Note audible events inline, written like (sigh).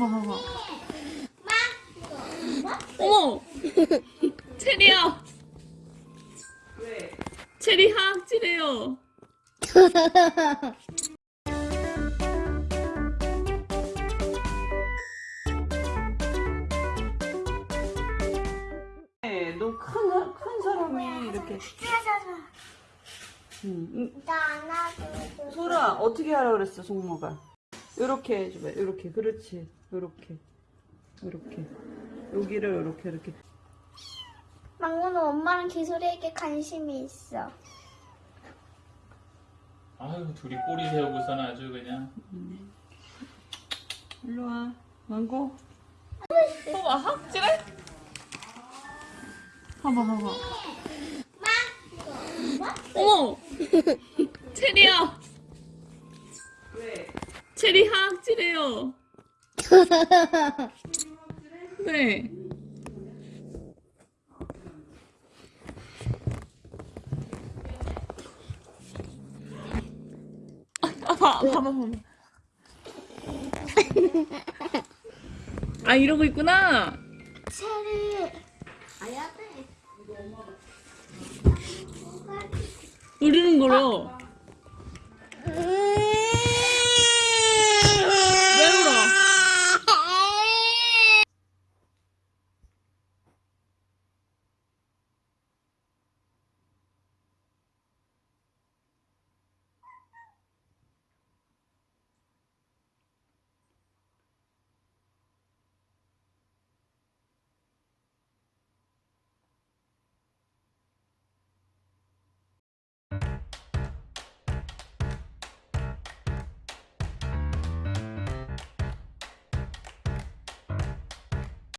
봐봐 봐봐. 어머! 체리야! 체리 하악질해요. 네, 너큰 큰 사람이 이렇게. 응, 나 안아줘. 소라 어떻게 하라 그랬어 송모가 요렇게 해줘봐 요렇게. 그렇지. 요렇게. 요렇게. 여기를 요렇게 이렇게. 망고는 엄마랑 기술에게 관심이 있어. 아유 둘이 꼬리 세우고서는 아주 그냥. 일로 와. 망고. 봐봐 학질해 봐봐 봐봐. 어머. (laughs) 체리야 체리 하악질해요 (laughs) 네 아, 봐, 봐봐, 봐봐. 아, 이러고 있구나. 체리. 아야 돼. 우리는. 음.